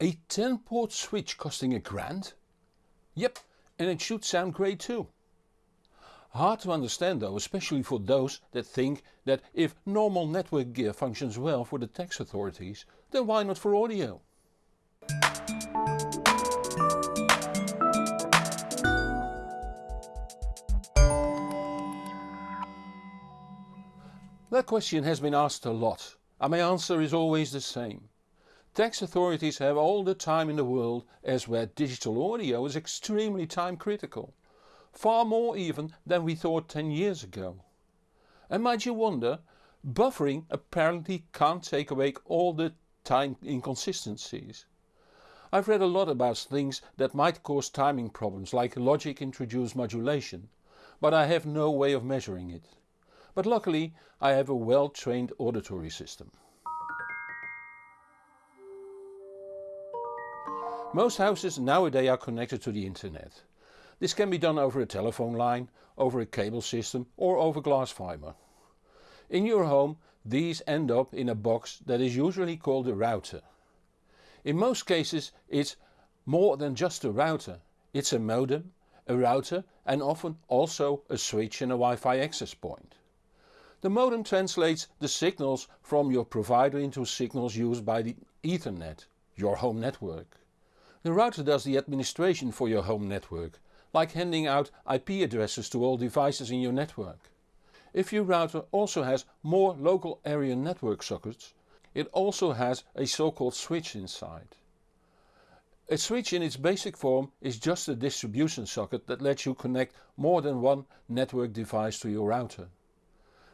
A 10 port switch costing a grand? Yep, and it should sound great too. Hard to understand though, especially for those that think that if normal network gear functions well for the tax authorities, then why not for audio? That question has been asked a lot and my answer is always the same. Tax authorities have all the time in the world as where digital audio is extremely time critical. Far more even than we thought 10 years ago. And might you wonder, buffering apparently can't take away all the time inconsistencies. I've read a lot about things that might cause timing problems like logic introduced modulation, but I have no way of measuring it but luckily I have a well trained auditory system. Most houses nowadays are connected to the internet. This can be done over a telephone line, over a cable system or over glass fiber. In your home these end up in a box that is usually called a router. In most cases it's more than just a router. It's a modem, a router and often also a switch and a Wi-Fi access point. The modem translates the signals from your provider into signals used by the Ethernet, your home network. The router does the administration for your home network, like handing out IP addresses to all devices in your network. If your router also has more local area network sockets, it also has a so-called switch inside. A switch in its basic form is just a distribution socket that lets you connect more than one network device to your router.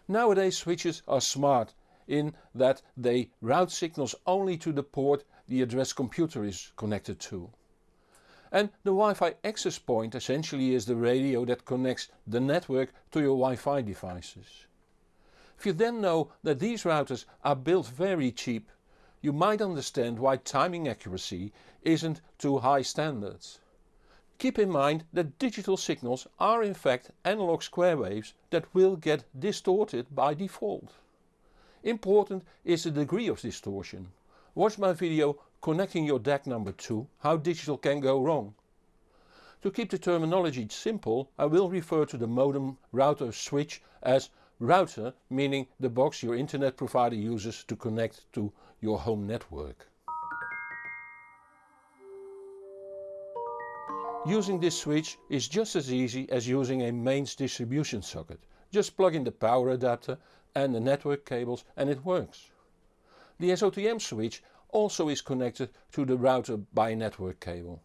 Nowadays switches are smart in that they route signals only to the port the address computer is connected to. And the Wi-Fi access point essentially is the radio that connects the network to your Wi-Fi devices. If you then know that these routers are built very cheap, you might understand why timing accuracy isn't to high standards. Keep in mind that digital signals are in fact analog square waves that will get distorted by default. Important is the degree of distortion. Watch my video connecting your DAC number 2 how digital can go wrong. To keep the terminology simple I will refer to the modem router switch as router meaning the box your internet provider uses to connect to your home network. Using this switch is just as easy as using a mains distribution socket. Just plug in the power adapter and the network cables and it works. The SOTM switch also is connected to the router by network cable.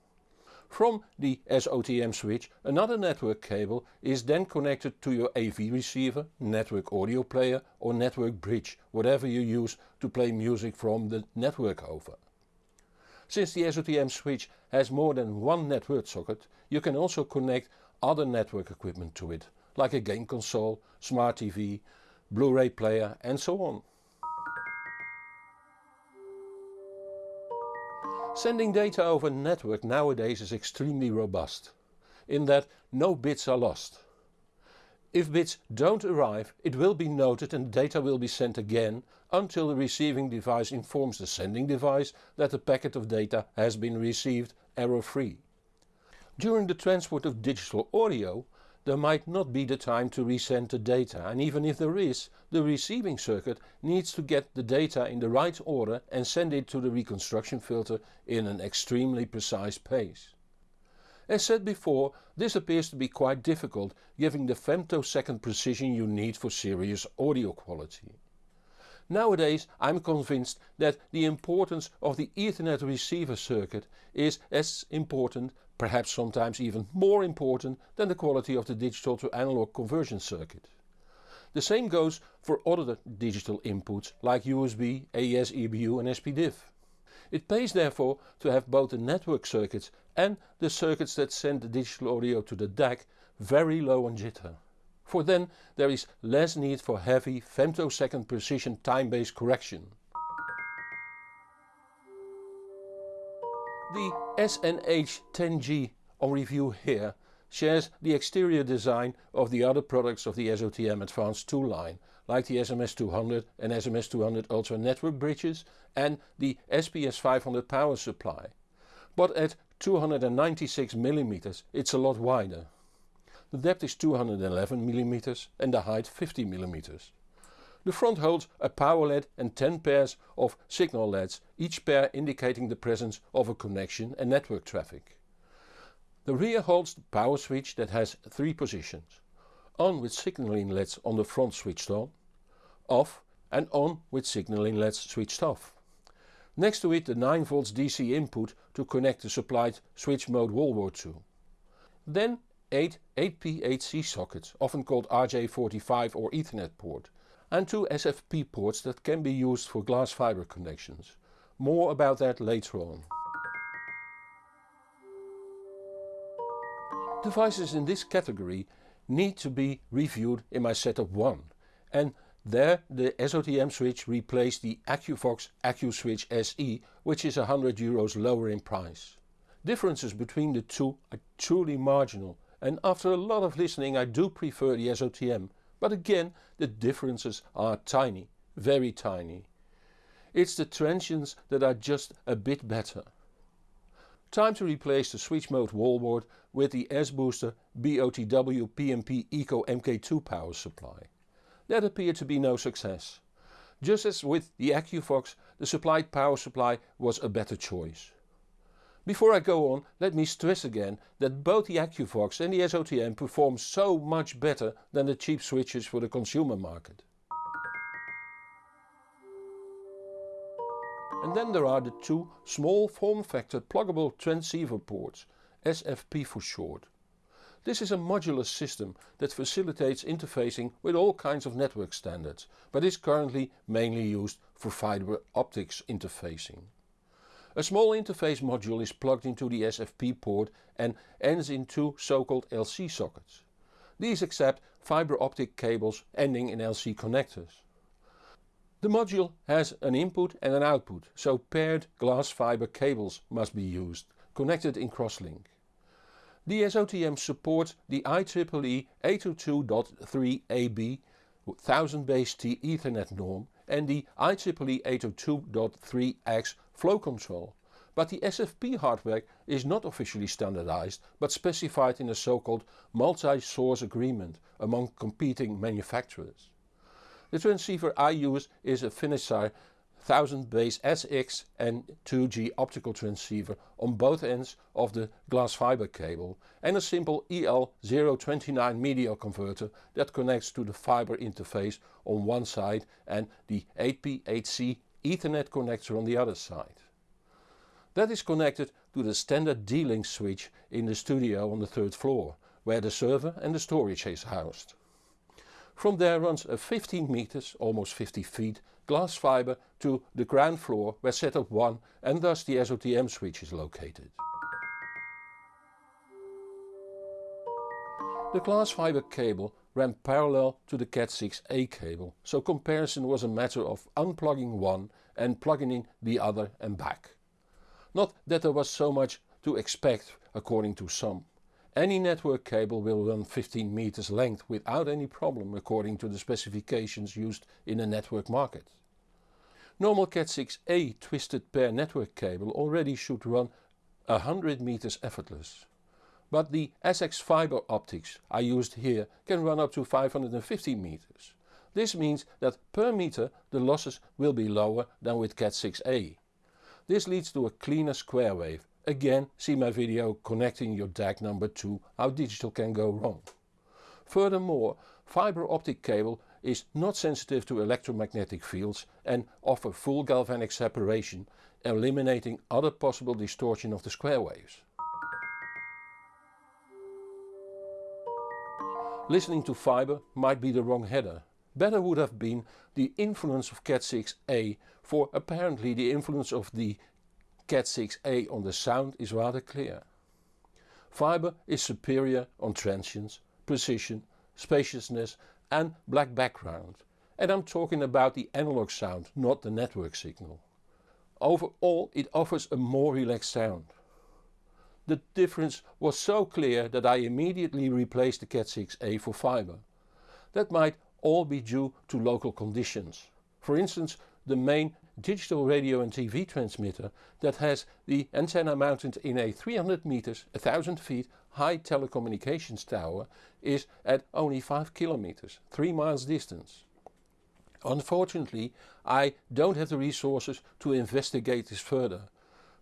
From the SOTM switch another network cable is then connected to your AV receiver, network audio player or network bridge, whatever you use to play music from the network over. Since the SOTM switch has more than one network socket, you can also connect other network equipment to it, like a game console, smart TV, Blu-ray player and so on. Sending data over a network nowadays is extremely robust, in that no bits are lost. If bits don't arrive it will be noted and data will be sent again until the receiving device informs the sending device that the packet of data has been received error-free. During the transport of digital audio there might not be the time to resend the data and even if there is, the receiving circuit needs to get the data in the right order and send it to the reconstruction filter in an extremely precise pace. As said before, this appears to be quite difficult given the femtosecond precision you need for serious audio quality. Nowadays I'm convinced that the importance of the Ethernet receiver circuit is as important, perhaps sometimes even more important than the quality of the digital to analog conversion circuit. The same goes for other digital inputs like USB, AES EBU and SPDIF. It pays therefore to have both the network circuits and the circuits that send the digital audio to the DAC very low on jitter. For then there is less need for heavy femtosecond precision time-based correction. The SNH10G on review here shares the exterior design of the other products of the SOTM Advanced 2 line, like the SMS200 and SMS200 Ultra network bridges and the SPS500 power supply. But at 296 mm it's a lot wider. The depth is 211 mm and the height 50 mm. The front holds a power LED and 10 pairs of signal LEDs, each pair indicating the presence of a connection and network traffic. The rear holds the power switch that has three positions. On with signaling LEDs on the front switched on, off and on with signaling LEDs switched off. Next to it the 9V DC input to connect the supplied switch mode wall wallboard to. Then 8 8P8C sockets, often called RJ45 or Ethernet port, and two SFP ports that can be used for glass fiber connections. More about that later on. Devices in this category need to be reviewed in my setup 1 and there the SOTM switch replaced the AQVOX AQ-Switch SE which is 100 euros lower in price. Differences between the two are truly marginal and after a lot of listening I do prefer the SOTM but again the differences are tiny, very tiny. It's the transients that are just a bit better. Time to replace the switch mode wallboard with the S-Booster BOTW P&P Eco MK2 power supply. That appeared to be no success. Just as with the AQVOX, the supplied power supply was a better choice. Before I go on, let me stress again that both the AQVOX and the SOTM perform so much better than the cheap switches for the consumer market. And then there are the two small form factor pluggable transceiver ports, SFP for short. This is a modular system that facilitates interfacing with all kinds of network standards, but is currently mainly used for fiber optics interfacing. A small interface module is plugged into the SFP port and ends in two so-called LC sockets. These accept fiber optic cables ending in LC connectors. The module has an input and an output, so paired glass fiber cables must be used, connected in crosslink. The SOTM supports the IEEE 802.3AB 1000 base T Ethernet norm and the IEEE 802.3X flow control. But the SFP hardware is not officially standardized but specified in a so-called multi-source agreement among competing manufacturers. The transceiver I use is a Finisar 1000 base SX and 2G optical transceiver on both ends of the glass fiber cable and a simple EL029 media converter that connects to the fiber interface on one side and the 8P8C Ethernet connector on the other side. That is connected to the standard D-Link switch in the studio on the third floor, where the server and the storage is housed. From there runs a 15 meters, almost 50 feet, glass fiber to the ground floor where setup 1 and thus the SOTM switch is located. The glass fiber cable ran parallel to the Cat6a cable, so comparison was a matter of unplugging one and plugging in the other and back. Not that there was so much to expect according to some. Any network cable will run 15 meters length without any problem according to the specifications used in the network market. Normal Cat6a twisted pair network cable already should run 100 meters effortless. But the SX fiber optics I used here can run up to 550 meters. This means that per meter the losses will be lower than with Cat6a. This leads to a cleaner square wave. Again see my video connecting your DAC number 2 how digital can go wrong. Furthermore, fiber optic cable is not sensitive to electromagnetic fields and offer full galvanic separation eliminating other possible distortion of the square waves. Listening to fiber might be the wrong header. Better would have been the influence of Cat6a for apparently the influence of the Cat6a on the sound is rather clear. Fiber is superior on transients, precision, spaciousness and black background. And I'm talking about the analog sound, not the network signal. Overall it offers a more relaxed sound. The difference was so clear that I immediately replaced the Cat6a for fiber. That might all be due to local conditions. For instance, the main digital radio and TV transmitter that has the antenna mounted in a 300 meters, 1000 feet high telecommunications tower is at only 5 kilometers, 3 miles distance. Unfortunately, I don't have the resources to investigate this further.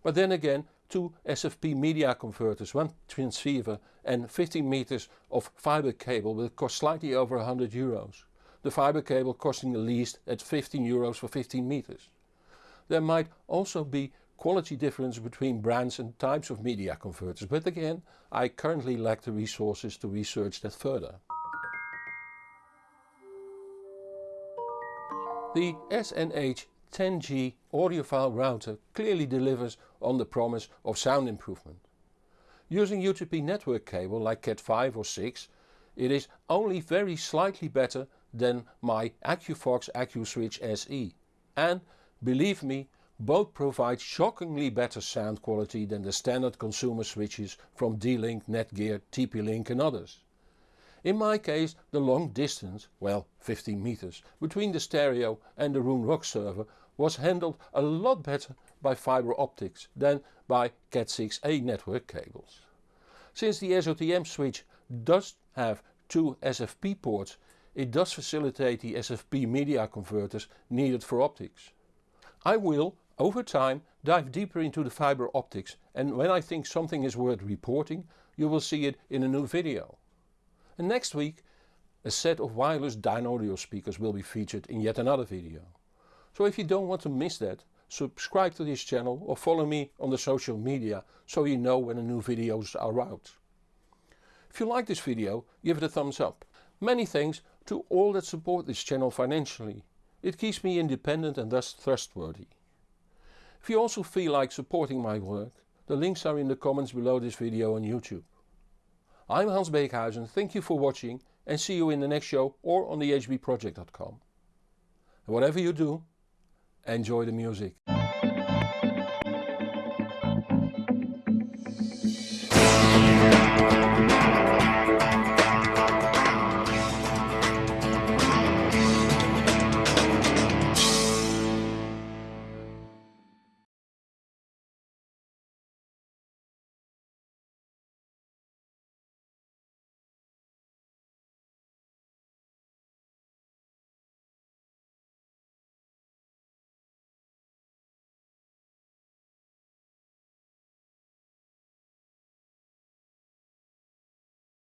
But then again, two SFP media converters, one transceiver and 15 meters of fiber cable will cost slightly over 100 euros. The fiber cable costing the least at 15 euros for 15 meters. There might also be quality difference between brands and types of media converters, but again, I currently lack the resources to research that further. The SNH 10G audiophile router clearly delivers on the promise of sound improvement. Using UTP network cable like Cat5 or 6, it is only very slightly better than my AQVOX AQ-Switch SE. And believe me, both provide shockingly better sound quality than the standard consumer switches from D-Link, Netgear, TP-Link and others. In my case the long distance, well 15 meters, between the stereo and the Roon Rock server was handled a lot better by fiber optics than by Cat6a network cables. Since the SOTM switch does have two SFP ports, it does facilitate the SFP media converters needed for optics. I will, over time, dive deeper into the fiber optics and when I think something is worth reporting, you will see it in a new video. And next week, a set of wireless Dynaudio speakers will be featured in yet another video. So if you don't want to miss that, subscribe to this channel or follow me on the social media so you know when the new videos are out. If you like this video, give it a thumbs up. Many thanks to all that support this channel financially. It keeps me independent and thus trustworthy. If you also feel like supporting my work, the links are in the comments below this video on YouTube. I'm Hans Beekhuyzen, thank you for watching and see you in the next show or on thehbproject.com. Whatever you do, enjoy the music.